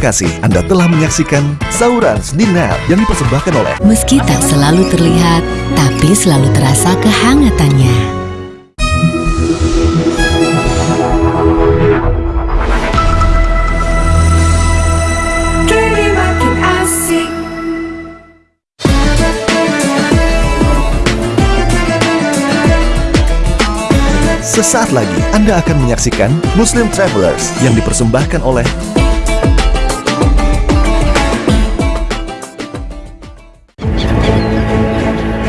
kasih, Anda telah menyaksikan Saurans di Net yang dipersembahkan oleh Meski tak selalu terlihat, tapi selalu terasa kehangatannya. Sesaat lagi Anda akan menyaksikan Muslim Travelers yang dipersembahkan oleh